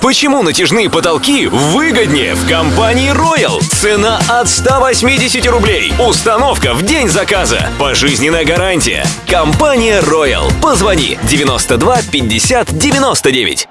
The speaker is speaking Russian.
Почему натяжные потолки выгоднее в компании Royal? Цена от 180 рублей. Установка в день заказа. Пожизненная гарантия. Компания Royal. Позвони 92 50 99.